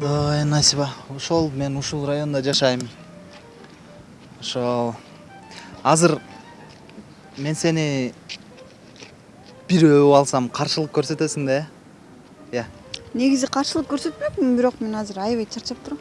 насиба ошол мен ушул райондо жашайм. Ошол. Азыр мен сени бир өбүп алсам каршылык көрсөтөсүң да э? Ыя негизи каршылык көрсөтмөкмүн бирок мен азыр аябай чарчап турам.